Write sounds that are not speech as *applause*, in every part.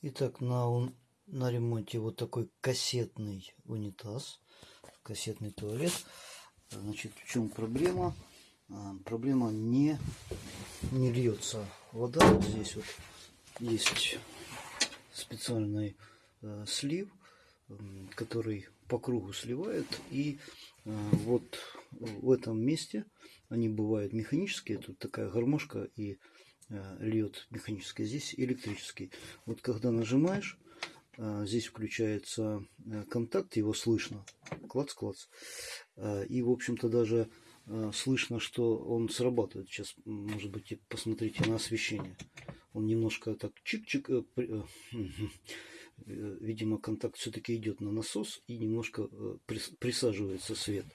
Итак, на, на ремонте вот такой кассетный унитаз, кассетный туалет. Значит, в чем проблема? А, проблема не, не льется вода. Вот здесь вот есть специальный э, слив, который по кругу сливает. И э, вот в этом месте они бывают механические. Тут такая гармошка и льет механический, здесь электрический. Вот когда нажимаешь, э, здесь включается э, контакт, его слышно, клац-клац. И, в общем-то, даже слышно, что он срабатывает. Сейчас, может быть, посмотрите на освещение. Он немножко так чик-чик Э, *laughs* видимо, контакт все-таки идет на насос и немножко э, присаживается свет.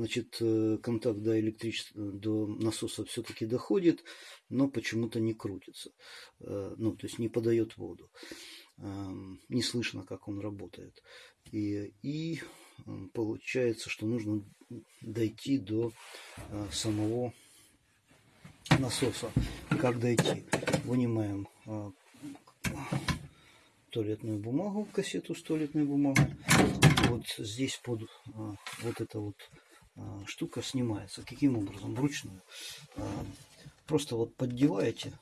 Значит, э, контакт до, электричества, до насоса все-таки доходит, но почему-то не крутится. Ну, то есть не подает воду. Не слышно, как он работает. И, и получается, что нужно дойти до самого насоса. Как дойти? Вынимаем туалетную бумагу, кассету с туалетной бумагой. Вот здесь под вот эта вот штука снимается. Каким образом? Вручную. А, просто вот поддеваете,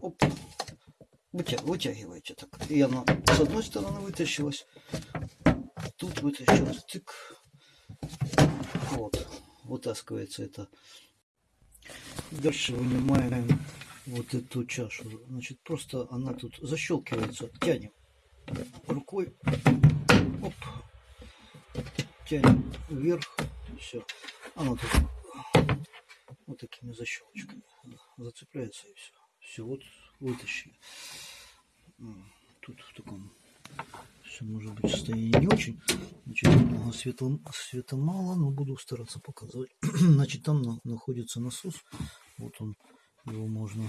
оп, вытя, вытягиваете так. И она с одной стороны вытащилась, тут вытащилась, тык. Вот, вытаскивается это. Дальше вынимаем вот эту чашу. Значит, просто она тут защелкивается. Тянем рукой. Оп. Тянем вверх. Все. Она тут вот такими защелочками зацепляется и все. Все, вот вытащили. Тут в таком все может быть состоянии не очень. Значит, немного света, света мало, но буду стараться показывать. *clears throat* Значит, там на, находится насос. Вот он его можно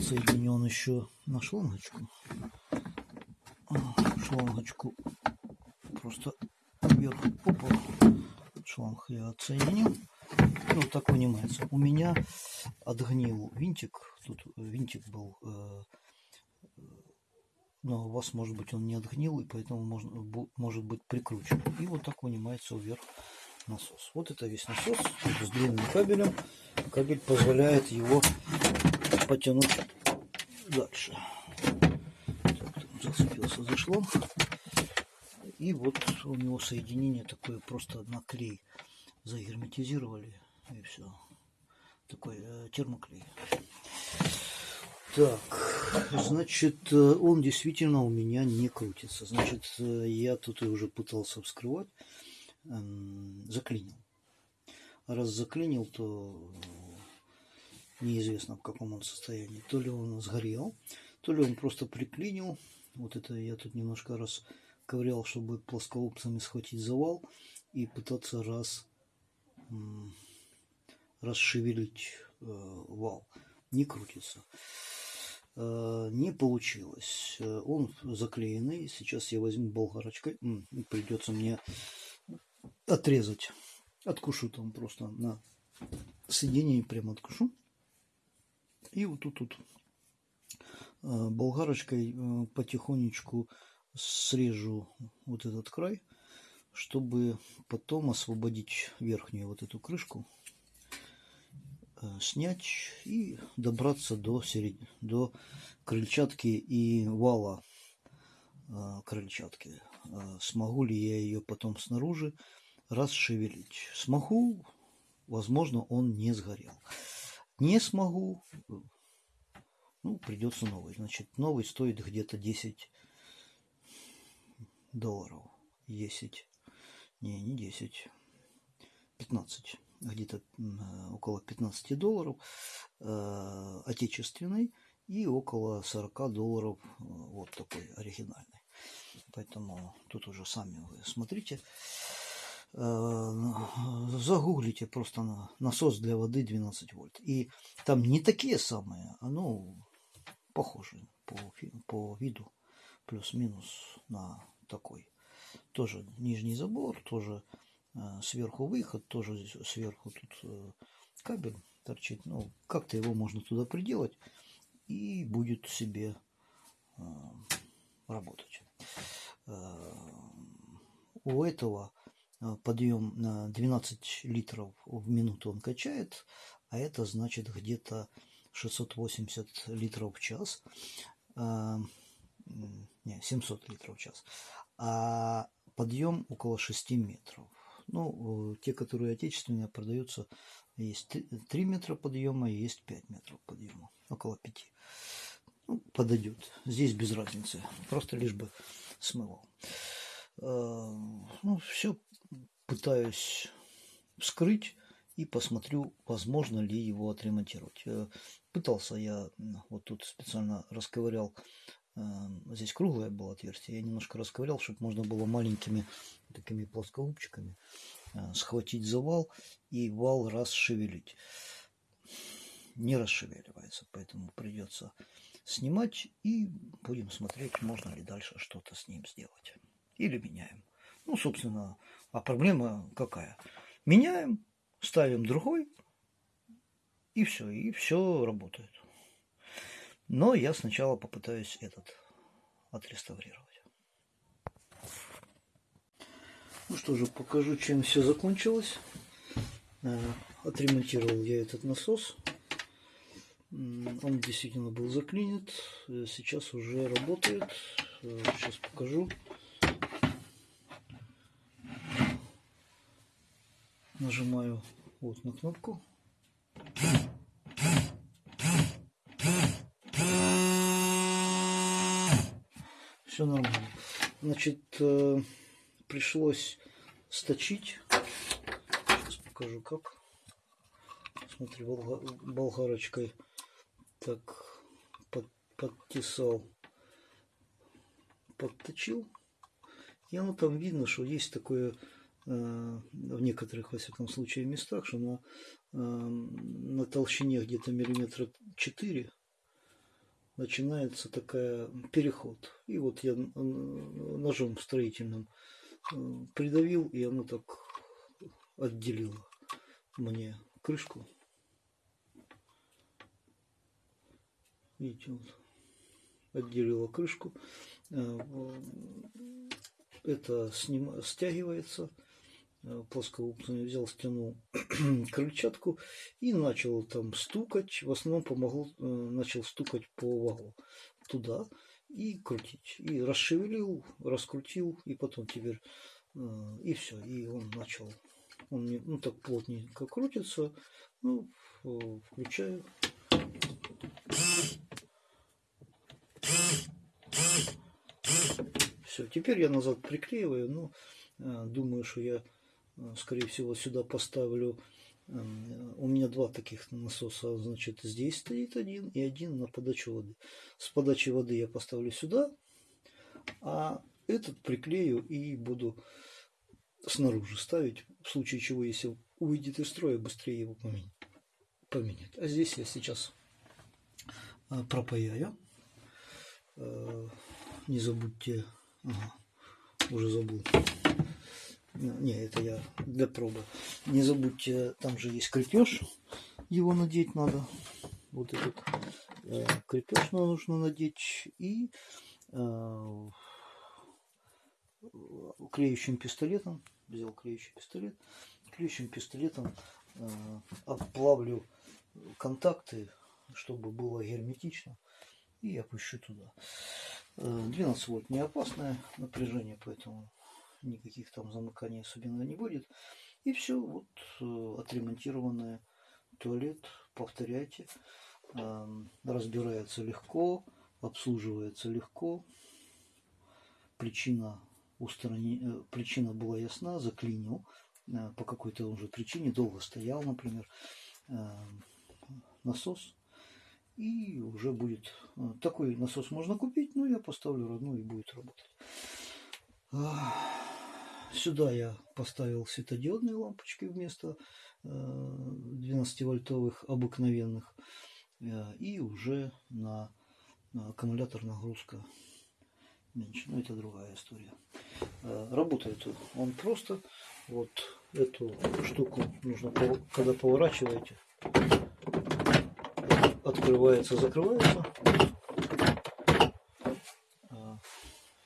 соединен еще на шлангочку. Шлангочку просто вверх опа, шланг я отсоединил. Ну, так вынимается. У меня отгнил винтик. Тут винтик был, э, но у вас, может быть, он не отгнил, и поэтому можно, может быть прикручен. И вот так вынимается вверх насос. Вот это весь насос с длинным кабелем. Кабель позволяет его потянуть дальше. Так, зацепился за шланг. И вот у него соединение такое просто на клей. Загерметизировали и все. Такой э, термоклей. Так, значит, э, он действительно у меня не крутится. Значит, э, я тут уже пытался вскрывать заклинил. Раз заклинил, то неизвестно в каком он состоянии. То ли он сгорел, то ли он просто приклинил. Вот это я тут немножко раз ковырял, чтобы плоскоупцами схватить завал и пытаться раз расшевелить э, вал. Не крутится. Э, не получилось. Э, он заклеенный. Сейчас я возьму болгарочкой. Придется мне отрезать. Откушу там просто на соединении прямо откушу. И вот тут, тут болгарочкой потихонечку срежу вот этот край, чтобы потом освободить верхнюю вот эту крышку, э, снять и добраться до, серед... до крыльчатки и вала крыльчатки. Смогу ли я ее потом снаружи расшевелить. Смогу, возможно, он не сгорел. Не смогу, ну, придется новый. Значит, новый стоит где-то 10 долларов. 10, не, не 10, 15, где-то около 15 долларов э, отечественный и около 40 долларов э, вот такой оригинальный. Поэтому тут уже сами вы смотрите. Э, загуглите просто на насос для воды 12 вольт. И там не такие самые, а ну, похожи по, по виду, плюс-минус на такой. Тоже нижний забор, тоже э, сверху выход, тоже сверху тут э, кабель торчит. Ну, как-то его можно туда приделать, и будет себе работать. У этого подъем на 12 литров в минуту он качает, а это значит где-то 680 литров в час. Не, 700 литров в час. А подъем около 6 метров. Ну, те, которые отечественные, продаются, есть 3 метра подъема и есть 5 метров подъема, около 5. Ну, подойдет. Здесь без разницы, просто лишь бы смывал. А, ну, все пытаюсь вскрыть и посмотрю, возможно ли его отремонтировать. Э, пытался я, вот тут специально расковырял здесь круглое было отверстие, я немножко расковырял, чтобы можно было маленькими такими плоскогубчиками э, схватить за вал и вал расшевелить. Не расшевеливается, поэтому придется снимать и будем смотреть, можно ли дальше что-то с ним сделать. Или меняем. Ну, собственно, а проблема какая? Меняем, ставим другой, и все, и все работает. Но я сначала попытаюсь этот отреставрировать. Ну что же, покажу, чем все закончилось. Э, отремонтировал я этот насос. Он действительно был заклинит. Э, сейчас уже работает. Э, сейчас покажу. Нажимаю вот на кнопку. Все нормально. Значит, э, пришлось сточить. Сейчас покажу как. Смотри, болгарочкой так под, подтесал, подточил. И оно там видно, что есть такое э, в некоторых, во всяком случае, местах, что на, э, на толщине где-то миллиметра 4 начинается такая переход. И вот я ножом строительным э, придавил, и оно так отделило мне крышку. Видите, вот отделила крышку. Э, это сним... стягивается Э, плоскоупный, взял, стянул *clears throat* крыльчатку и начал там стукать. В основном помогал, э, начал стукать по валу туда и крутить. И расшевелил, раскрутил, и потом теперь э, и все. И он начал, он не, ну так плотненько крутится. Ну, включаю. Все, теперь я назад приклеиваю, но думаю, что я скорее всего, сюда поставлю. Эм, у меня два таких насоса, значит, здесь стоит один и один на подачу воды. С подачи воды я поставлю сюда, а этот приклею и буду снаружи ставить, в случае чего, если выйдет из строя, быстрее его поменять. А здесь я сейчас э, пропаяю. Э, не забудьте, ага, уже забыл. Не, это я для пробы. Не забудьте, там же есть крепеж. Его надеть надо. Вот этот э, крепеж нужно надеть. И э, клеющим пистолетом, взял клеющий пистолет, клеющим пистолетом э, обплавлю контакты, чтобы было герметично. И опущу туда. 12 э, вольт не опасное напряжение, поэтому никаких там замыканий особенно не будет. И все, вот э, отремонтированный туалет, повторяйте, эм, разбирается легко, обслуживается легко. Причина устранения, э, причина была ясна, заклинил э, по какой-то уже причине, долго стоял, например, эм, насос. И уже будет такой насос можно купить, но я поставлю родной и будет работать. Сюда я поставил светодиодные лампочки вместо 12-вольтовых э, обыкновенных. Э, и уже на, аккумулятор нагрузка меньше. Но это другая история. Э, работает он просто. Вот эту штуку нужно, когда поворачиваете, открывается, закрывается.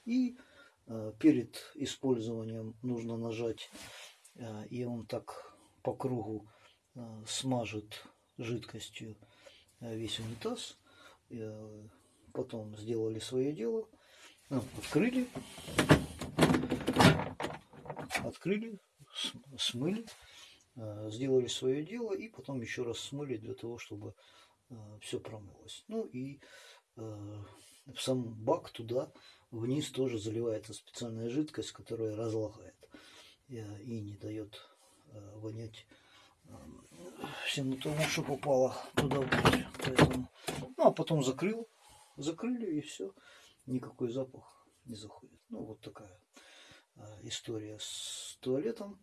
И перед использованием нужно нажать, и он так по кругу смажет жидкостью весь унитаз. Потом сделали свое дело, открыли, открыли, смыли, э, сделали свое дело и потом еще раз смыли для того, чтобы э, все промылось. Ну и э, сам бак туда вниз тоже заливается специальная жидкость, которая разлагает и не дает вонять всему тому, что попало туда внутрь. Поэтому, ну а потом закрыл, закрыли и все, никакой запах не заходит. Ну вот такая Э, история с туалетом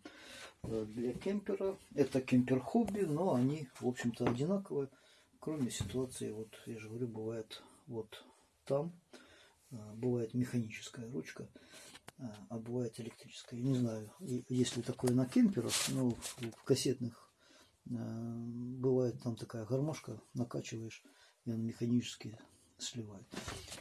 э, для кемпера. Это кемпер-хобби, но они, в общем-то, одинаковые. Кроме ситуации, вот я же говорю, бывает вот там, э, бывает механическая ручка, а бывает электрическая. Я не знаю, есть ли такое на кемперах, но в кассетных бывает там такая гармошка, накачиваешь, и он механически сливает.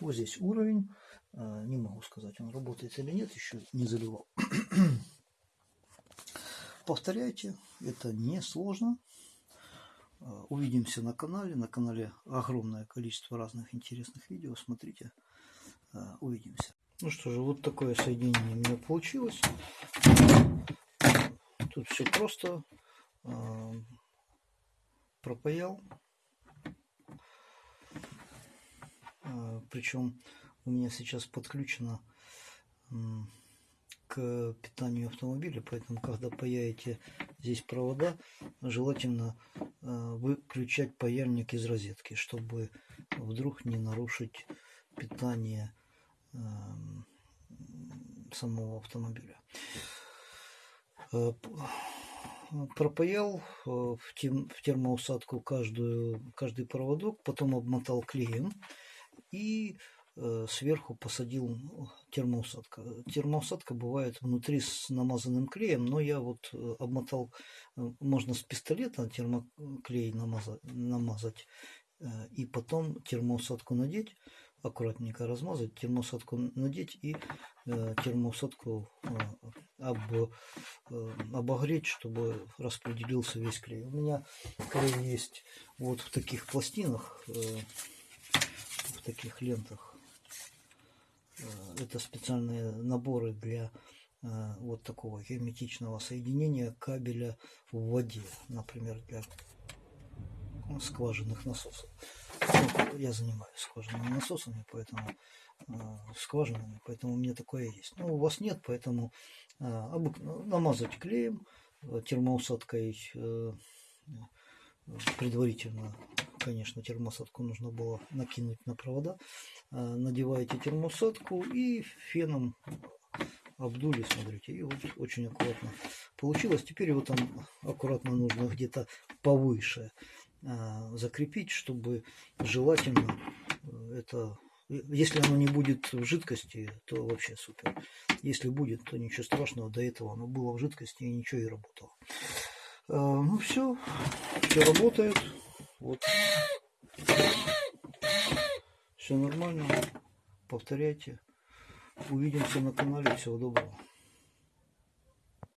Вот здесь уровень. А, не могу сказать, он работает или нет, еще не заливал. *clears throat* Повторяйте, это не сложно. А, увидимся на канале. На канале огромное количество разных интересных видео. Смотрите, а, увидимся. Ну что же, вот такое соединение у меня получилось. Тут все просто. Пропаял. Причем у меня сейчас подключено к питанию автомобиля, поэтому когда паяете здесь провода, желательно э, выключать паяльник из розетки, чтобы вдруг не нарушить питание эм, самого автомобиля. Э, пропаял э, в термоусадку каждую, каждый проводок, потом обмотал клеем и Э, сверху посадил термоусадка. Термоусадка бывает внутри с намазанным клеем, но я вот обмотал, можно с пистолета термоклей намазать, намазать и потом термоусадку надеть, аккуратненько размазать, термоусадку надеть и термоусадку об, обогреть, чтобы распределился весь клей. У меня клей есть вот в таких пластинах, в таких лентах Э, это специальные наборы для э, вот такого герметичного соединения кабеля в воде, например, для скважинных насосов. Ну, я занимаюсь скважинными насосами, поэтому э, скважинами, поэтому у меня такое есть. Но у вас нет, поэтому намазать клеем, термоусадкой предварительно конечно, термосадку нужно было накинуть на провода. А, надеваете термосадку и феном обдули, смотрите, и вот очень аккуратно получилось. Теперь его там аккуратно нужно где-то повыше закрепить, чтобы желательно э, это... Если оно не будет в жидкости, то вообще супер. Если будет, то ничего страшного. До этого оно было в жидкости и ничего и работало. Ну все, все работает. Вот. Все нормально. Повторяйте. Увидимся на канале. Всего доброго.